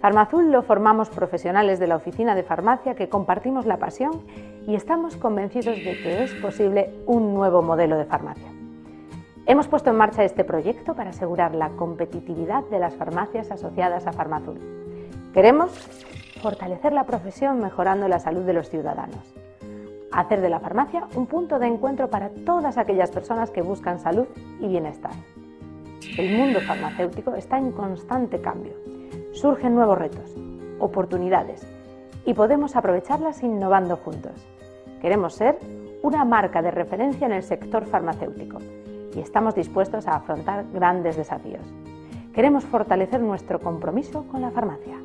Farmazul lo formamos profesionales de la oficina de farmacia que compartimos la pasión y estamos convencidos de que es posible un nuevo modelo de farmacia. Hemos puesto en marcha este proyecto para asegurar la competitividad de las farmacias asociadas a Farmazul. Queremos fortalecer la profesión mejorando la salud de los ciudadanos. Hacer de la farmacia un punto de encuentro para todas aquellas personas que buscan salud y bienestar. El mundo farmacéutico está en constante cambio surgen nuevos retos, oportunidades y podemos aprovecharlas innovando juntos. Queremos ser una marca de referencia en el sector farmacéutico y estamos dispuestos a afrontar grandes desafíos. Queremos fortalecer nuestro compromiso con la farmacia.